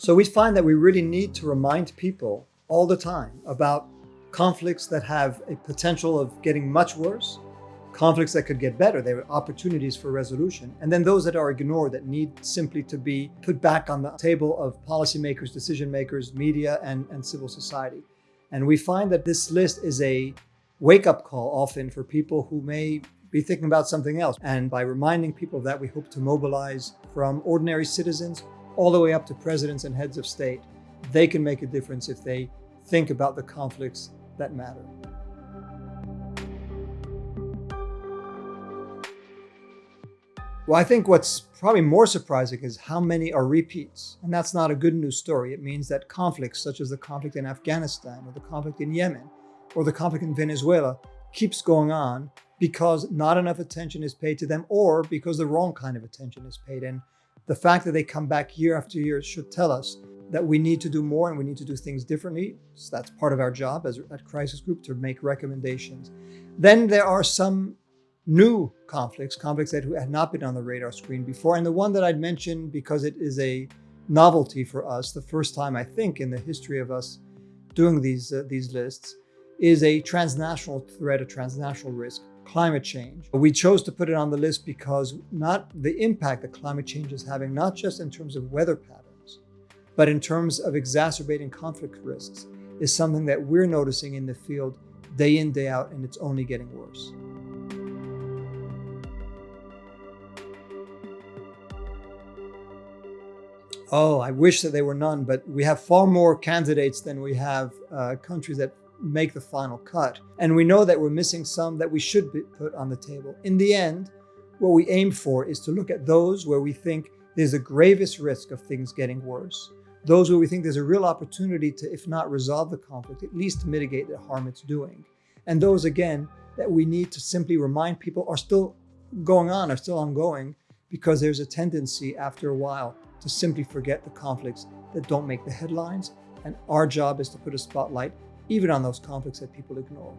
So we find that we really need to remind people all the time about conflicts that have a potential of getting much worse, conflicts that could get better, there are opportunities for resolution, and then those that are ignored that need simply to be put back on the table of policymakers, decision makers, media, and, and civil society. And we find that this list is a wake-up call often for people who may be thinking about something else. And by reminding people of that, we hope to mobilize from ordinary citizens all the way up to presidents and heads of state. They can make a difference if they think about the conflicts that matter. Well, I think what's probably more surprising is how many are repeats. And that's not a good news story. It means that conflicts such as the conflict in Afghanistan or the conflict in Yemen or the conflict in Venezuela keeps going on because not enough attention is paid to them or because the wrong kind of attention is paid. And the fact that they come back year after year should tell us that we need to do more and we need to do things differently. So that's part of our job as at Crisis Group to make recommendations. Then there are some new conflicts, conflicts that had not been on the radar screen before. And the one that I'd mention because it is a novelty for us, the first time I think in the history of us doing these, uh, these lists, is a transnational threat, a transnational risk climate change. We chose to put it on the list because not the impact that climate change is having, not just in terms of weather patterns, but in terms of exacerbating conflict risks, is something that we're noticing in the field day in, day out, and it's only getting worse. Oh, I wish that they were none, but we have far more candidates than we have uh, countries that make the final cut. And we know that we're missing some that we should put on the table. In the end, what we aim for is to look at those where we think there's the gravest risk of things getting worse. Those where we think there's a real opportunity to, if not resolve the conflict, at least mitigate the harm it's doing. And those, again, that we need to simply remind people are still going on, are still ongoing, because there's a tendency after a while to simply forget the conflicts that don't make the headlines. And our job is to put a spotlight even on those conflicts that people ignore.